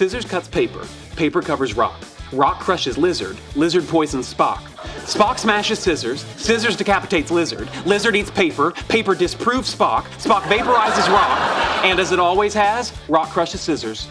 Scissors cuts paper. Paper covers rock. Rock crushes lizard. Lizard poisons Spock. Spock smashes scissors. Scissors decapitates lizard. Lizard eats paper. Paper disproves Spock. Spock vaporizes rock. And as it always has, rock crushes scissors.